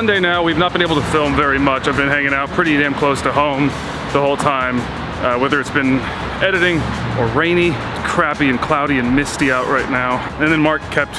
Monday now. We've not been able to film very much. I've been hanging out pretty damn close to home the whole time. Uh, whether it's been editing or rainy, crappy and cloudy and misty out right now. And then Mark kept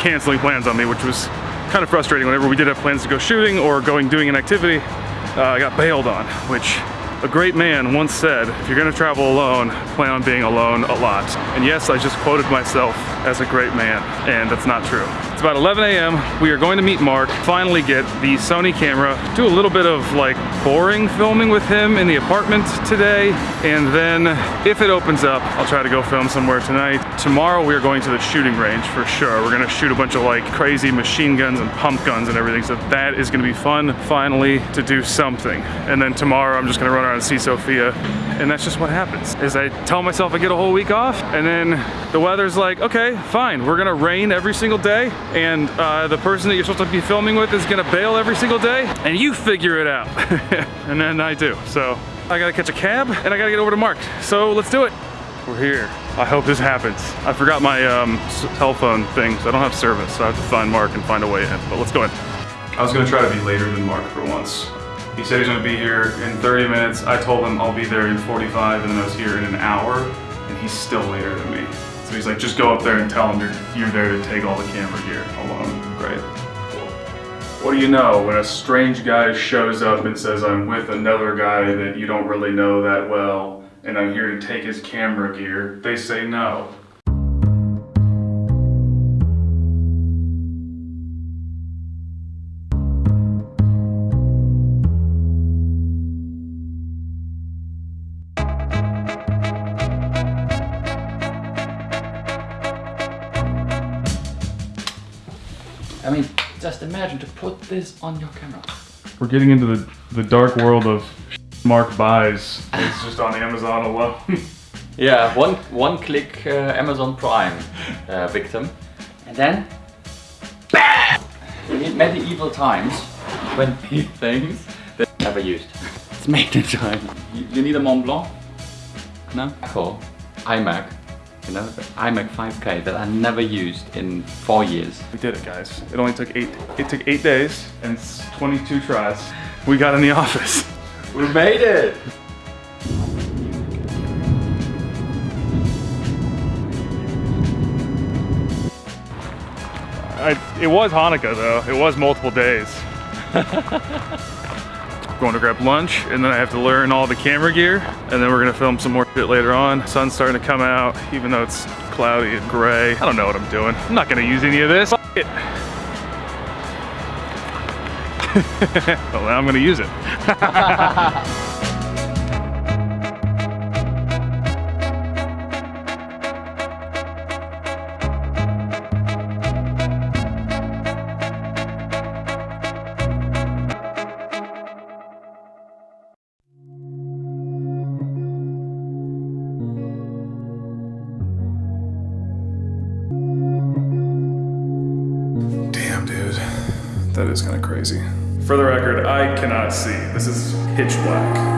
canceling plans on me, which was kind of frustrating. Whenever we did have plans to go shooting or going doing an activity, uh, I got bailed on, which a great man once said, if you're gonna travel alone, plan on being alone a lot. And yes, I just quoted myself as a great man, and that's not true. It's about 11 a.m. We are going to meet Mark, finally get the Sony camera, do a little bit of like boring filming with him in the apartment today, and then if it opens up, I'll try to go film somewhere tonight. Tomorrow we are going to the shooting range for sure. We're gonna shoot a bunch of like crazy machine guns and pump guns and everything, so that is gonna be fun, finally, to do something. And then tomorrow I'm just gonna run around and see Sofia, and that's just what happens, is I tell myself I get a whole week off, and then the weather's like, okay, fine, we're gonna rain every single day, and uh, the person that you're supposed to be filming with is gonna bail every single day, and you figure it out. and then I do, so I gotta catch a cab, and I gotta get over to Mark. So let's do it. We're here. I hope this happens. I forgot my um, cell phone thing, so I don't have service, so I have to find Mark and find a way in, but let's go in. I was gonna try to be later than Mark for once. He said he's gonna be here in 30 minutes. I told him I'll be there in 45 and then I was here in an hour and he's still later than me. So he's like, just go up there and tell him you're, you're there to take all the camera gear alone. Great. Cool. What do you know when a strange guy shows up and says, I'm with another guy that you don't really know that well and I'm here to take his camera gear? They say no. Just imagine to put this on your camera. We're getting into the, the dark world of Mark buys. It's just on Amazon alone. Yeah, one one click uh, Amazon Prime uh, victim, and then in medieval times when things that never used. It's made in China. You, you need a Mont Blanc? No. Cool. iMac. You know, the iMac 5K that I never used in four years. We did it, guys. It only took eight. It took eight days and s- 22 tries. We got in the office. We made it! I, it was Hanukkah though. It was multiple days. Going to grab lunch, and then I have to learn all the camera gear, and then we're gonna film some more shit later on. Sun's starting to come out, even though it's cloudy and gray. I don't know what I'm doing. I'm not gonna use any of this. It. well, now I'm gonna use it. is kind of crazy. For the record, I cannot see. This is pitch black.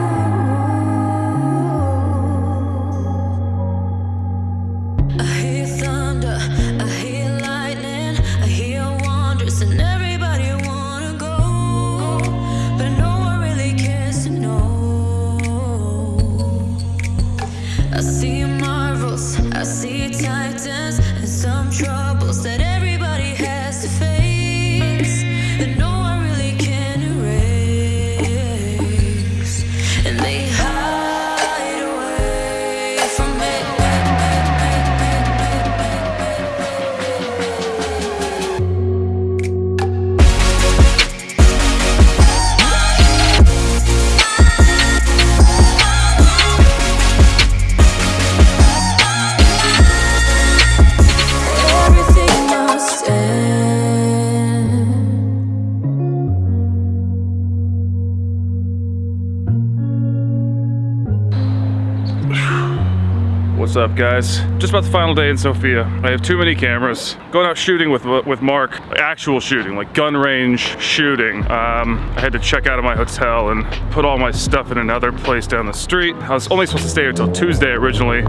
What's up, guys? Just about the final day in Sofia. I have too many cameras. Going out shooting with with Mark, actual shooting, like gun range shooting. Um, I had to check out of my hotel and put all my stuff in another place down the street. I was only supposed to stay until Tuesday originally,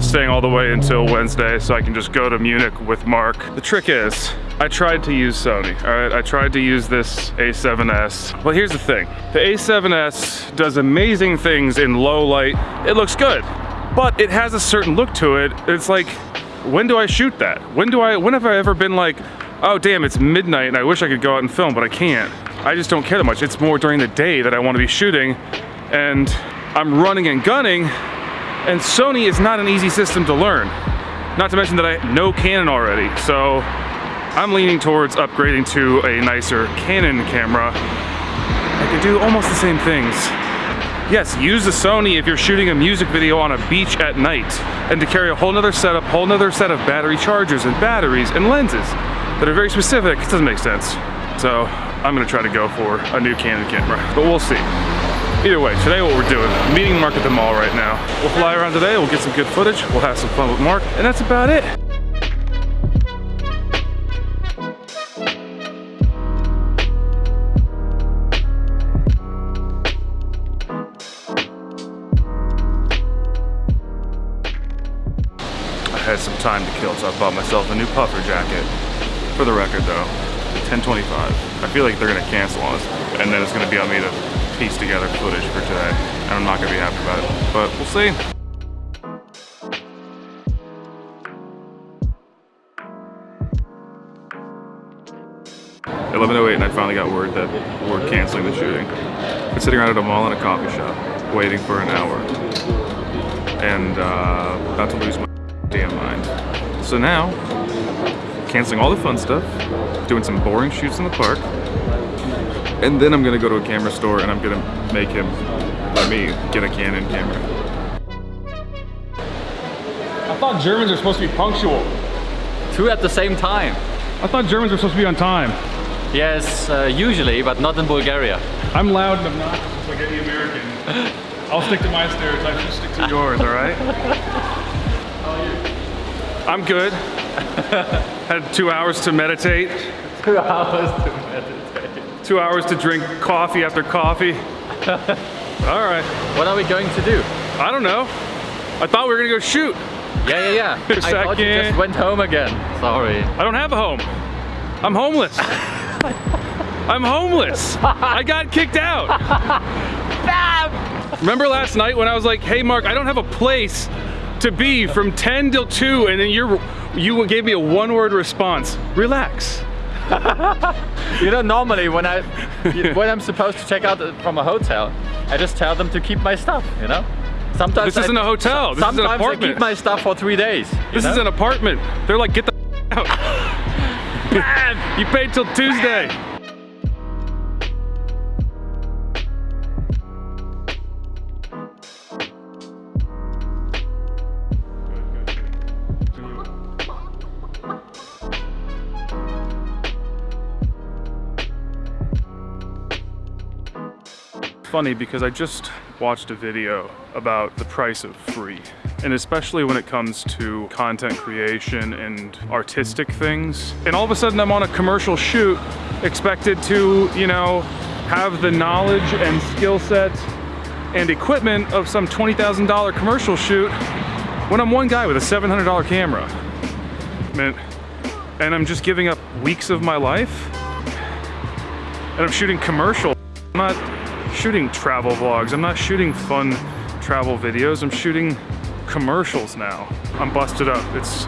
staying all the way until Wednesday so I can just go to Munich with Mark. The trick is, I tried to use Sony, all right? I tried to use this A7S. Well, here's the thing. The A7S does amazing things in low light. It looks good, but it has a certain look to it. It's like, when do I shoot that? When do I, when have I ever been like, oh damn, it's midnight and I wish I could go out and film, but I can't. I just don't care that much. It's more during the day that I want to be shooting and I'm running and gunning and Sony is not an easy system to learn. Not to mention that I know Canon already, so I'm leaning towards upgrading to a nicer Canon camera. I can do almost the same things. Yes, use the Sony if you're shooting a music video on a beach at night, and to carry a whole nother setup, whole nother set of battery chargers and batteries and lenses that are very specific, it doesn't make sense. So I'm gonna try to go for a new Canon camera, but we'll see. Either way, today what we're doing, meeting Mark at the mall right now. We'll fly around today, we'll get some good footage, we'll have some fun with Mark, and that's about it. Time to kill, so I bought myself a new puffer jacket. For the record though, 1025. I feel like they're gonna cancel on us, and then it's gonna be on me to piece together footage for today. And I'm not gonna be happy about it, but we'll see. Oh eight, and I finally got word that we're canceling the shooting. Been sitting around at a mall in a coffee shop, waiting for an hour, and uh, about to lose my damn mind. So now, canceling all the fun stuff, doing some boring shoots in the park, and then I'm gonna go to a camera store and I'm gonna make him, let me, get a Canon camera. I thought Germans are supposed to be punctual. Two at the same time. I thought Germans were supposed to be on time. Yes, uh, usually, but not in Bulgaria. I'm loud and obnoxious like any American. I'll stick to my stereotypes, you stick to yours, all right? I'm good. Had two hours to meditate, Two hours to meditate. two hours to drink coffee after coffee. All right. What are we going to do? I don't know. I thought we were gonna go shoot. Yeah, yeah, yeah. I thought you just went home again. Sorry. I don't have a home. I'm homeless. I'm homeless. I got kicked out. Remember last night when I was like, "Hey, Mark, I don't have a place to be from 10 till 2," and then you're, you gave me a one-word response. Relax. You know, normally when I when I'm supposed to check out from a hotel, I just tell them to keep my stuff. You know. Sometimes This isn't I, a hotel. This is an sometimes I apartment. keep my stuff for three days. This know? is an apartment. They're like, "Get the out." you paid till Tuesday. Funny because I just watched a video about the price of free. And especially when it comes to content creation and artistic things. And all of a sudden I'm on a commercial shoot expected to, you know, have the knowledge and skill set and equipment of some $20,000 commercial shoot when I'm one guy with a $700 camera. And I'm just giving up weeks of my life. And I'm shooting commercial. I'm not shooting travel vlogs. I'm not shooting fun travel videos. I'm shooting commercials now. I'm busted up. It's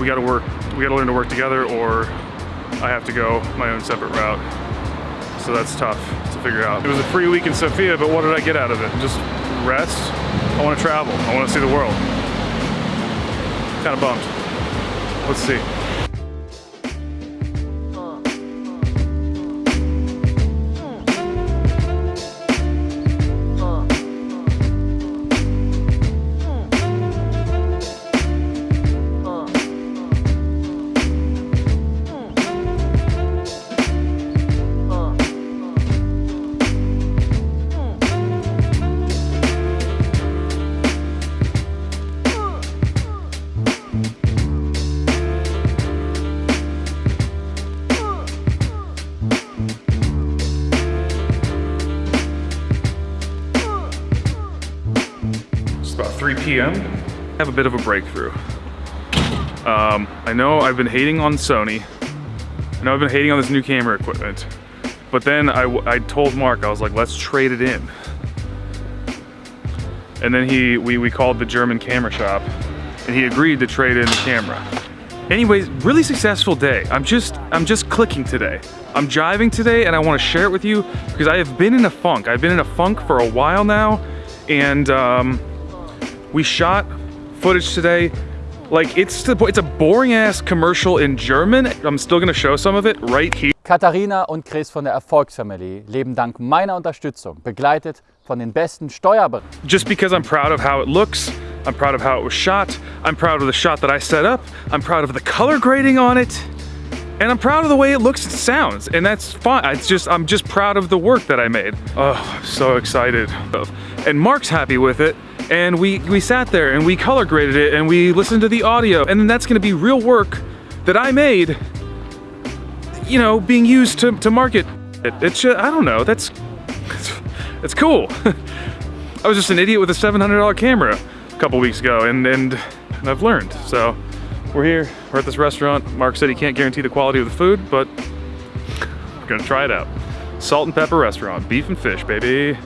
we gotta work. We gotta learn to work together, or I have to go my own separate route. So that's tough to figure out. It was a free week in Sofia, but what did I get out of it? Just rest. I want to travel. I want to see the world. Kind of bummed. Let's see. p.m. have a bit of a breakthrough. Um, I know I've been hating on Sony. I know I've been hating on this new camera equipment. But then I, I told Mark, I was like, let's trade it in. And then he, we, we called the German camera shop and he agreed to trade in the camera. Anyways, really successful day. I'm just, I'm just clicking today. I'm driving today and I wanna share it with you because I have been in a funk. I've been in a funk for a while now and um, we shot footage today. Like it's, it's a boring ass commercial in German. I'm still gonna show some of it right here. Katharina und Chris von der Erfolgsfamilie leben dank meiner Unterstützung, begleitet von den besten Steuerberatern. just because I'm proud of how it looks, I'm proud of how it was shot, I'm proud of the shot that I set up, I'm proud of the color grading on it, and I'm proud of the way it looks and sounds, and that's fine. It's just, I'm just proud of the work that I made. Oh, I'm so excited. And Mark's happy with it, and we, we sat there and we color graded it and we listened to the audio, and then that's gonna be real work that I made, you know, being used to, to market it. It's just, I don't know, that's, it's, cool. I was just an idiot with a $700 camera a couple weeks ago and, and, and I've learned. So we're here, we're at this restaurant. Mark said he can't guarantee the quality of the food, but we're gonna try it out. Salt and pepper restaurant, beef and fish, baby.